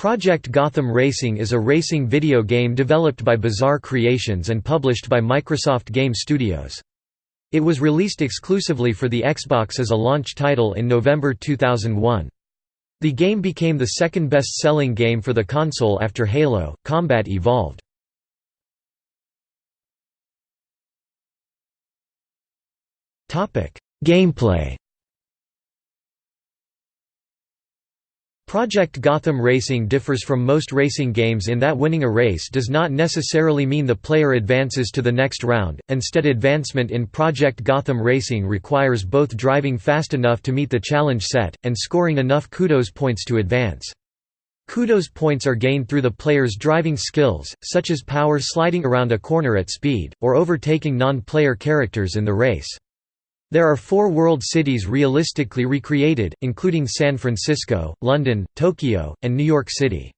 Project Gotham Racing is a racing video game developed by Bizarre Creations and published by Microsoft Game Studios. It was released exclusively for the Xbox as a launch title in November 2001. The game became the second best-selling game for the console after Halo, Combat Evolved. Gameplay Project Gotham Racing differs from most racing games in that winning a race does not necessarily mean the player advances to the next round, instead advancement in Project Gotham Racing requires both driving fast enough to meet the challenge set, and scoring enough kudos points to advance. Kudos points are gained through the player's driving skills, such as power sliding around a corner at speed, or overtaking non-player characters in the race. There are four world cities realistically recreated, including San Francisco, London, Tokyo, and New York City.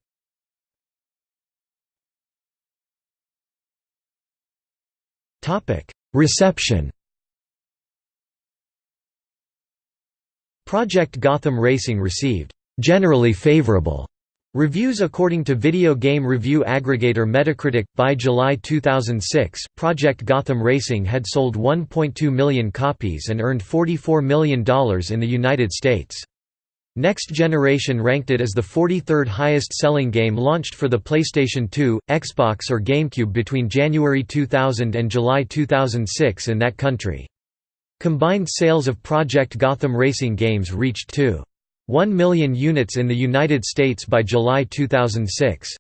Reception Project Gotham Racing received generally favorable Reviews According to video game review aggregator Metacritic, by July 2006, Project Gotham Racing had sold 1.2 million copies and earned $44 million in the United States. Next Generation ranked it as the 43rd highest-selling game launched for the PlayStation 2, Xbox or GameCube between January 2000 and July 2006 in that country. Combined sales of Project Gotham Racing games reached 2. 1 million units in the United States by July 2006.